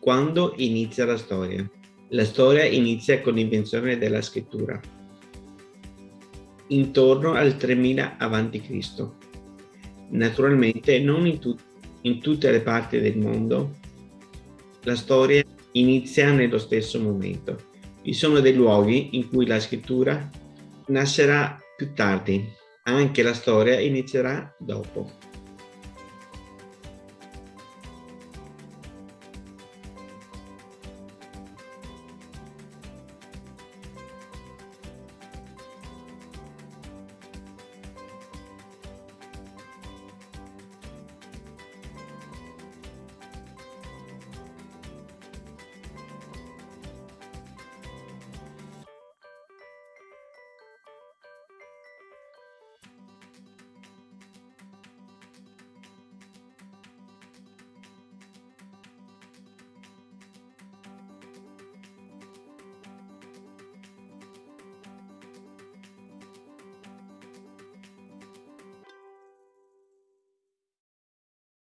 Quando inizia la storia? La storia inizia con l'invenzione della scrittura. Intorno al 3000 a.C. Naturalmente non in, tu in tutte le parti del mondo la storia inizia nello stesso momento. Vi sono dei luoghi in cui la scrittura nascerà più tardi, anche la storia inizierà dopo.